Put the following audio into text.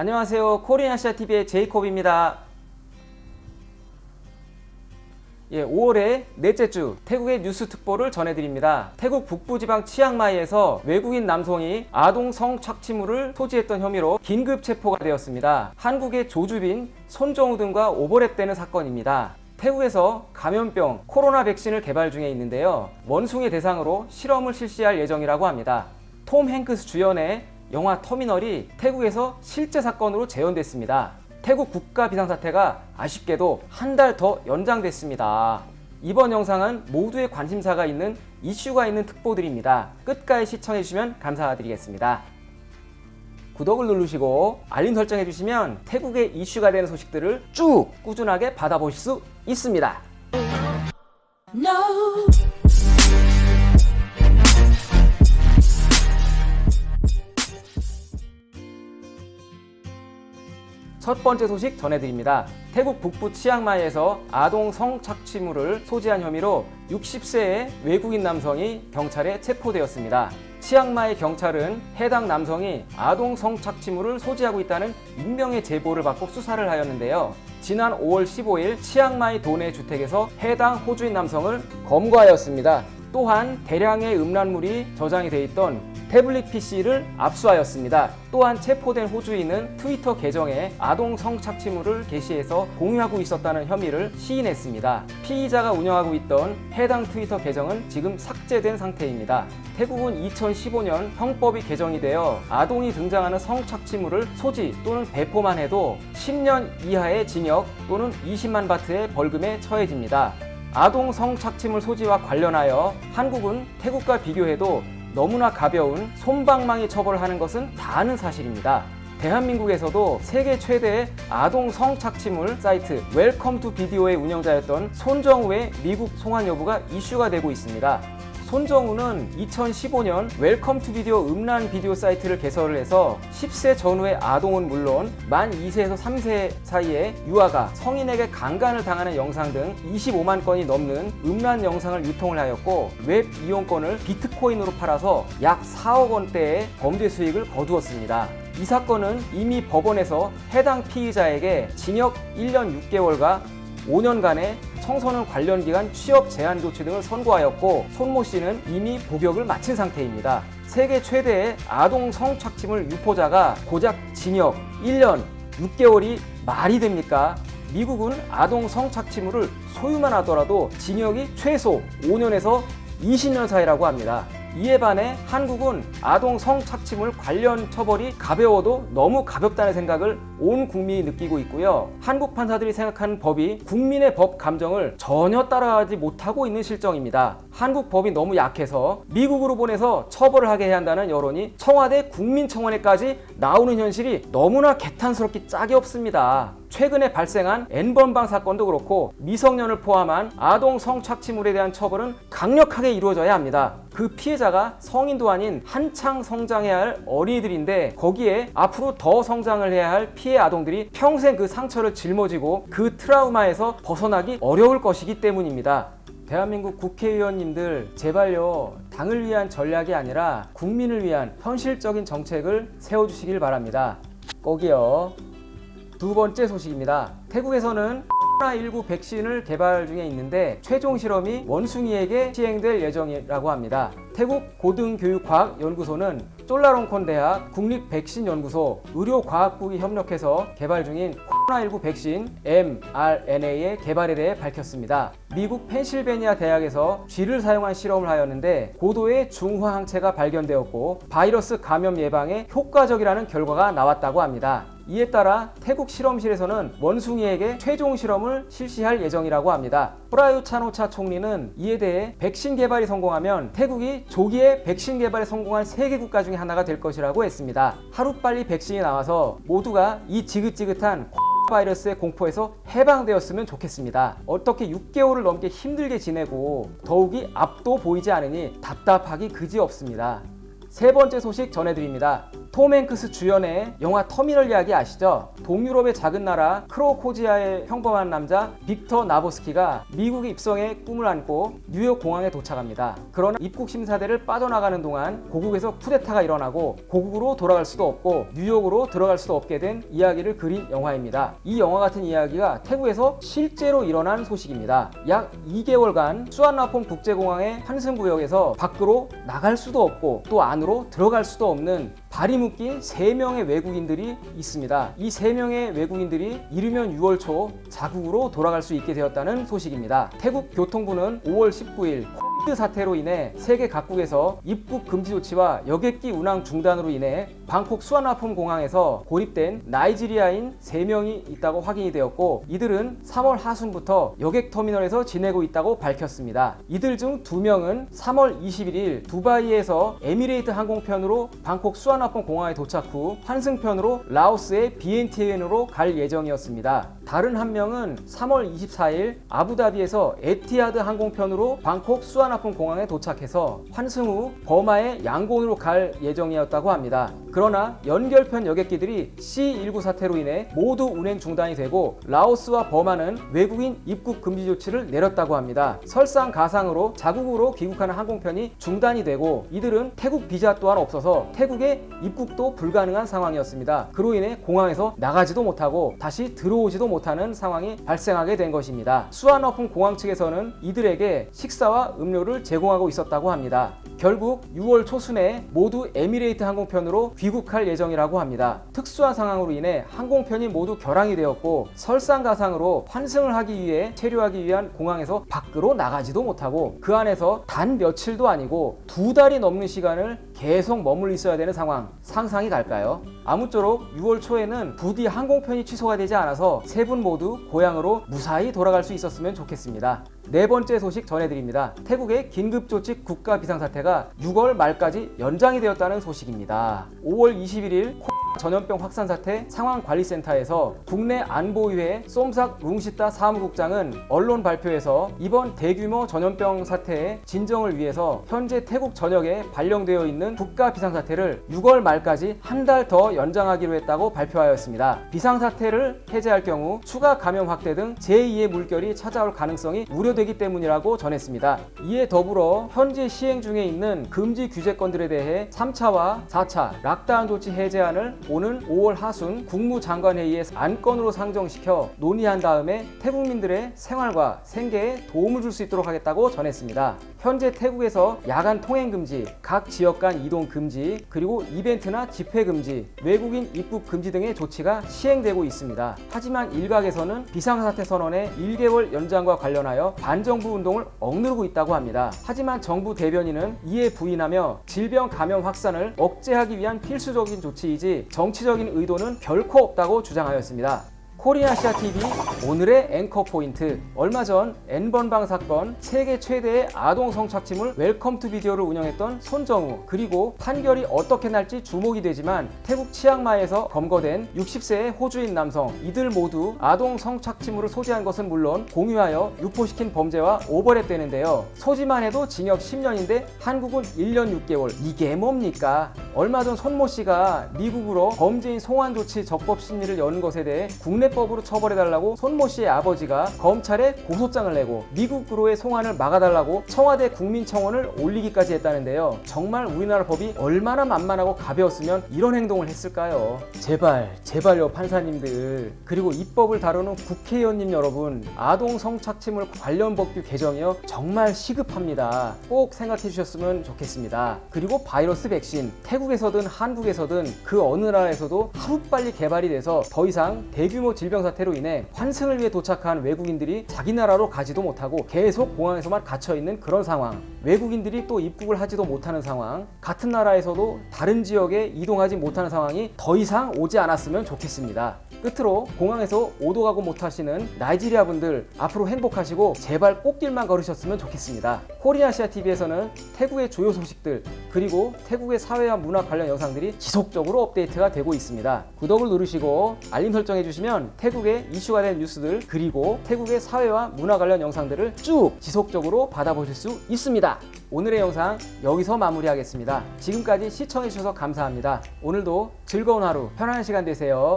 안녕하세요. 코리아시아TV의 제이콥입니다. 예, 5월의 넷째 주 태국의 뉴스 특보를 전해드립니다. 태국 북부지방 치앙마이에서 외국인 남성이 아동 성착취물을 소지했던 혐의로 긴급 체포가 되었습니다. 한국의 조주빈, 손정우 등과 오버랩되는 사건입니다. 태국에서 감염병 코로나 백신을 개발 중에 있는데요. 원숭이 대상으로 실험을 실시할 예정이라고 합니다. 톰 행크스 주연의 영화 터미널이 태국에서 실제 사건으로 재현됐습니다. 태국 국가 비상사태가 아쉽게도 한 달 더 연장됐습니다. 이번 영상은 모두의 관심사가 있는 이슈가 있는 특보들입니다. 끝까지 시청해주시면 감사드리겠습니다. 구독을 누르시고 알림 설정해 주시면 태국의 이슈가 되는 소식들을 쭉 꾸준하게 받아보실 수 있습니다. No. 첫 번째 소식 전해드립니다. 태국 북부 치앙마이에서 아동 성착취물을 소지한 혐의로 60세의 외국인 남성이 경찰에 체포되었습니다. 치앙마이 경찰은 해당 남성이 아동 성착취물을 소지하고 있다는 익명의 제보를 받고 수사를 하였는데요. 지난 5월 15일 치앙마이 도내 주택에서 해당 호주인 남성을 검거하였습니다. 또한 대량의 음란물이 저장이 돼 있던 태블릿 PC를 압수하였습니다. 또한 체포된 호주인은 트위터 계정에 아동 성착취물을 게시해서 공유하고 있었다는 혐의를 시인했습니다. 피의자가 운영하고 있던 해당 트위터 계정은 지금 삭제된 상태입니다. 태국은 2015년 형법이 개정이 되어 아동이 등장하는 성착취물을 소지 또는 배포만 해도 10년 이하의 징역 또는 20만 바트의 벌금에 처해집니다. 아동 성착취물 소지와 관련하여 한국은 태국과 비교해도 너무나 가벼운 솜방망이 처벌하는 것은 다 아는 사실입니다. 대한민국에서도 세계 최대의 아동 성착취물 사이트 웰컴 투 비디오의 운영자였던 손정우의 미국 송환 여부가 이슈가 되고 있습니다. 손정우는 2015년 웰컴 투 비디오 음란 비디오 사이트를 개설을 해서 10세 전후의 아동은 물론 만 2세에서 3세 사이의 유아가 성인에게 강간을 당하는 영상 등 25만 건이 넘는 음란 영상을 유통을 하였고 웹 이용권을 비트코인으로 팔아서 약 4억 원대의 범죄 수익을 거두었습니다. 이 사건은 이미 법원에서 해당 피의자에게 징역 1년 6개월과 5년간의 청소년 관련 기간 취업 제한 조치 등을 선고하였고 손모 씨는 이미 복역을 마친 상태입니다. 세계 최대의 아동 성착취물 유포자가 고작 징역 1년 6개월이 말이 됩니까? 미국은 아동 성착취물을 소유만 하더라도 징역이 최소 5년에서 20년 사이라고 합니다. 이에 반해 한국은 아동 성착취물 관련 처벌이 가벼워도 너무 가볍다는 생각을 온 국민이 느끼고 있고요. 한국 판사들이 생각하는 법이 국민의 법 감정을 전혀 따라가지 못하고 있는 실정입니다. 한국 법이 너무 약해서 미국으로 보내서 처벌을 하게 해야 한다는 여론이 청와대 국민청원에까지 나오는 현실이 너무나 개탄스럽기 짝이 없습니다. 최근에 발생한 N번방 사건도 그렇고 미성년을 포함한 아동 성착취물에 대한 처벌은 강력하게 이루어져야 합니다. 그 피해자가 성인도 아닌 한창 성장해야 할 어린이들인데 거기에 앞으로 더 성장을 해야 할 피해 아동들이 평생 그 상처를 짊어지고 그 트라우마에서 벗어나기 어려울 것이기 때문입니다. 대한민국 국회의원님들 제발요 당을 위한 전략이 아니라 국민을 위한 현실적인 정책을 세워주시길 바랍니다. 꼭이요. 두 번째 소식입니다. 태국에서는 코로나19 백신을 개발 중에 있는데 최종 실험이 원숭이에게 시행될 예정이라고 합니다. 태국 고등교육과학연구소는 쫄라롱콘 대학 국립백신연구소 의료과학국이 협력해서 개발 중인 코로나19 백신 mRNA의 개발에 대해 밝혔습니다. 미국 펜실베니아 대학에서 쥐를 사용한 실험을 하였는데 고도의 중화 항체가 발견되었고 바이러스 감염 예방에 효과적이라는 결과가 나왔다고 합니다. 이에 따라 태국 실험실에서는 원숭이에게 최종 실험을 실시할 예정이라고 합니다. 프라유 차노차 총리는 이에 대해 백신 개발이 성공하면 태국이 조기에 백신 개발에 성공한 세계 국가 중에 하나가 될 것이라고 했습니다. 하루빨리 백신이 나와서 모두가 이 지긋지긋한 바이러스의 공포에서 해방되었으면 좋겠습니다. 어떻게 6개월을 넘게 힘들게 지내고 더욱이 앞도 보이지 않으니 답답하기 그지없습니다. 세 번째 소식 전해드립니다. 톰 행크스 주연의 영화 터미널 이야기 아시죠? 동유럽의 작은 나라 크로코지아의 평범한 남자 빅터 나보스키가 미국에 입성의 꿈을 안고 뉴욕 공항에 도착합니다. 그러나 입국 심사대를 빠져나가는 동안 고국에서 쿠데타가 일어나고 고국으로 돌아갈 수도 없고 뉴욕으로 들어갈 수도 없게 된 이야기를 그린 영화입니다. 이 영화 같은 이야기가 태국에서 실제로 일어난 소식입니다. 약 2개월간 수완나폰 국제공항의 환승구역에서 밖으로 나갈 수도 없고 또 안으로 들어갈 수도 없는 발이 묶인 3명의 외국인들이 있습니다. 이 3명의 외국인들이 이르면 6월 초 자국으로 돌아갈 수 있게 되었다는 소식입니다. 태국 교통부는 5월 19일 코비드 사태로 인해 세계 각국에서 입국 금지 조치와 여객기 운항 중단으로 인해 방콕 수완나폼 공항에서 고립된 나이지리아인 3명이 있다고 확인이 되었고 이들은 3월 하순부터 여객 터미널에서 지내고 있다고 밝혔습니다. 이들 중 2명은 3월 21일 두바이에서 에미레이트 항공편으로 방콕 수완나폼 공항에 도착 후 환승편으로 라오스의 비엔티엔으로 갈 예정이었습니다. 다른 한 명은 3월 24일 아부다비에서 에티하드 항공편으로 방콕 수완나폼 공항에 도착해서 환승 후 버마의 양곤으로 갈 예정이었다고 합니다. 그러나 연결편 여객기들이 C19 사태로 인해 모두 운행 중단이 되고 라오스와 버마는 외국인 입국 금지 조치를 내렸다고 합니다. 설상가상으로 자국으로 귀국하는 항공편이 중단이 되고 이들은 태국 비자 또한 없어서 태국에 입국도 불가능한 상황이었습니다. 그로 인해 공항에서 나가지도 못하고 다시 들어오지도 못 하는 상황이 발생하게 된 것입니다. 수완나폼 공항 측에서는 이들에게 식사와 음료를 제공하고 있었다고 합니다. 결국 6월 초순에 모두 에미레이트 항공편으로 귀국할 예정이라고 합니다. 특수한 상황으로 인해 항공편이 모두 결항이 되었고 설상가상으로 환승을 하기 위해 체류하기 위한 공항에서 밖으로 나가지도 못하고 그 안에서 단 며칠도 아니고 두 달이 넘는 시간을 계속 머물러 있어야 되는 상황 상상이 갈까요? 아무쪼록 6월 초에는 부디 항공편이 취소가 되지 않아서 세 분 모두 고향으로 무사히 돌아갈 수 있었으면 좋겠습니다. 네 번째 소식 전해드립니다. 태국의 긴급조치 국가 비상사태가 6월 말까지 연장이 되었다는 소식입니다. 5월 21일 전염병 확산 사태 상황관리센터에서 국내 안보위회 쏨삭 룽시따 사무국장은 언론 발표에서 이번 대규모 전염병 사태의 진정을 위해서 현재 태국 전역에 발령되어 있는 국가 비상사태를 6월 말까지 한 달 더 연장하기로 했다고 발표하였습니다. 비상사태를 해제할 경우 추가 감염 확대 등 제2의 물결이 찾아올 가능성이 우려되기 때문이라고 전했습니다. 이에 더불어 현재 시행 중에 있는 금지 규제권들에 대해 3차와 4차 락다운 조치 해제안을 오는 5월 하순 국무장관회의에 안건으로 상정시켜 논의한 다음에 태국민들의 생활과 생계에 도움을 줄 수 있도록 하겠다고 전했습니다. 현재 태국에서 야간 통행 금지, 각 지역 간 이동 금지, 그리고 이벤트나 집회 금지, 외국인 입국 금지 등의 조치가 시행되고 있습니다. 하지만 일각에서는 비상사태 선언의 1개월 연장과 관련하여 반정부 운동을 억누르고 있다고 합니다. 하지만 정부 대변인은 이에 부인하며 질병 감염 확산을 억제하기 위한 필수적인 조치이지 정치적인 의도는 결코 없다고 주장하였습니다. 코리아시아 TV 오늘의 앵커 포인트. 얼마 전 N번방 사건 세계 최대의 아동 성착취물 웰컴 투 비디오를 운영했던 손정우 그리고 판결이 어떻게 날지 주목이 되지만 태국 치앙마이에서 검거된 60세의 호주인 남성. 이들 모두 아동 성착취물을 소지한 것은 물론 공유하여 유포시킨 범죄와 오버랩되는데요. 소지만 해도 징역 10년인데 한국은 1년 6개월. 이게 뭡니까 얼마 전 손모 씨가 미국으로 범죄인 송환 조치 적법 심리를 여는 것에 대해 국내 법으로 처벌해달라고 손모 씨의 아버지가 검찰에 고소장을 내고 미국으로의 송환을 막아달라고 청와대 국민청원을 올리기까지 했다는데요. 정말 우리나라 법이 얼마나 만만하고 가벼웠으면 이런 행동을 했을까요? 제발, 제발요 판사님들 그리고 입법을 다루는 국회의원님 여러분 아동 성착취물 관련 법규 개정이요 정말 시급합니다. 꼭 생각해 주셨으면 좋겠습니다. 그리고 바이러스 백신 태국 에서든 한국에서든 그 어느 나라에서도 하루빨리 개발이 돼서 더 이상 대규모 질병 사태로 인해 환승을 위해 도착한 외국인들이 자기 나라로 가지도 못하고 계속 공항에서만 갇혀 있는 그런 상황. 외국인들이 또 입국을 하지도 못하는 상황. 같은 나라에서도 다른 지역에 이동하지 못하는 상황이 더 이상 오지 않았으면 좋겠습니다. 끝으로 공항에서 오도 가고 못하시는 나이지리아 분들 앞으로 행복하시고 제발 꽃길만 걸으셨으면 좋겠습니다. 코리아시아 TV에서는 태국의 주요 소식들 그리고 태국의 사회와 문화 관련 영상들이 지속적으로 업데이트가 되고 있습니다. 구독을 누르시고 알림 설정해 주시면 태국의 이슈가 된 뉴스들 그리고 태국의 사회와 문화 관련 영상들을 쭉 지속적으로 받아보실 수 있습니다. 오늘의 영상 여기서 마무리하겠습니다. 지금까지 시청해주셔서 감사합니다. 오늘도 즐거운 하루, 편안한 시간 되세요.